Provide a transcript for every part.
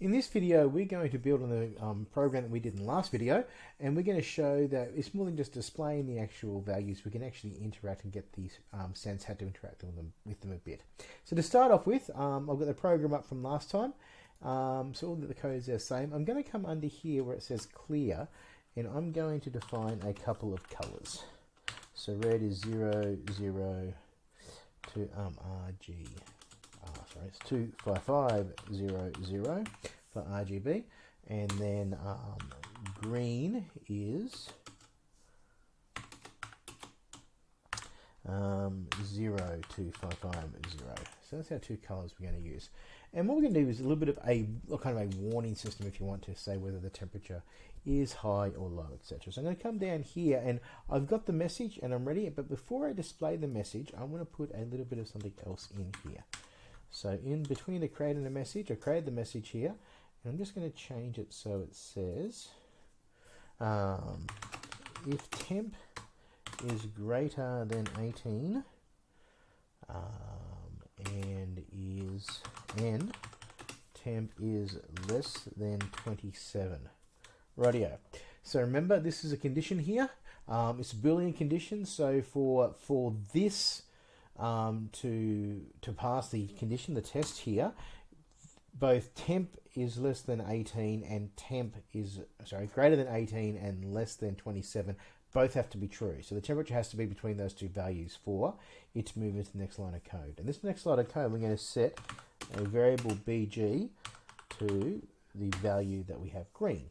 In this video, we're going to build on the um, program that we did in the last video, and we're going to show that it's more than just displaying the actual values. We can actually interact and get the um, sense how to interact with them, with them a bit. So to start off with, um, I've got the program up from last time. Um, so all the codes are the same. I'm going to come under here where it says clear, and I'm going to define a couple of colors. So red is 0, 0 to um, RG uh, sorry, it's 25500 for RGB. And then um, green is um, 02550. So that's our two colors we're going to use. And what we're going to do is a little bit of a kind of a warning system if you want to say whether the temperature is high or low, etc. So I'm going to come down here and I've got the message and I'm ready. But before I display the message, I'm going to put a little bit of something else in here. So in between the create and the message, I created the message here, and I'm just going to change it so it says, um, if temp is greater than 18, um, and is and temp is less than 27. Radio. So remember, this is a condition here. Um, it's a Boolean condition. So for for this um, to to pass the condition, the test here, both temp is less than 18 and temp is sorry greater than 18 and less than 27 both have to be true. So the temperature has to be between those two values. For it to move into the next line of code. And this next line of code we're going to set a variable bg to the value that we have green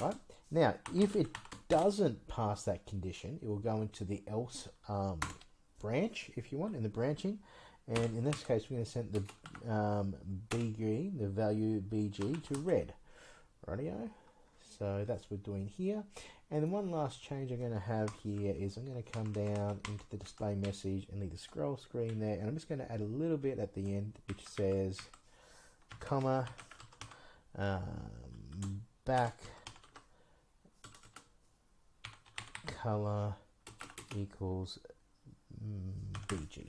right? Now if it doesn't pass that condition it will go into the else um, branch if you want in the branching. And in this case we're going to set the um, BG, the value BG to red. Radio so that's what we're doing here. And then one last change I'm going to have here is I'm going to come down into the display message and leave the scroll screen there. And I'm just going to add a little bit at the end which says comma um, back color equals BG.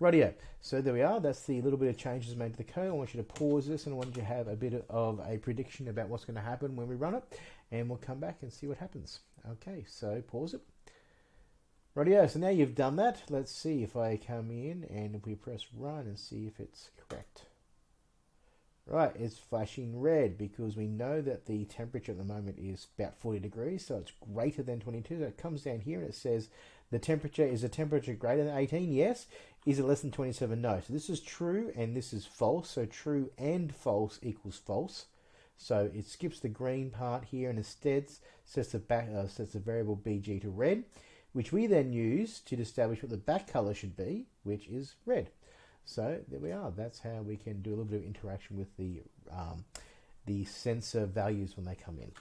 Rightio, so there we are. That's the little bit of changes made to the code. I want you to pause this and I want you to have a bit of a prediction about what's going to happen when we run it. And we'll come back and see what happens. Okay, so pause it. Rightio, so now you've done that. Let's see if I come in and if we press run and see if it's correct. Right, it's flashing red because we know that the temperature at the moment is about 40 degrees, so it's greater than 22. So it comes down here and it says the temperature is a temperature greater than 18, yes. Is it less than 27? No. So this is true and this is false. So true and false equals false. So it skips the green part here and instead sets the back uh, sets the variable bg to red, which we then use to establish what the back color should be, which is red. So there we are. That's how we can do a little bit of interaction with the um, the sensor values when they come in.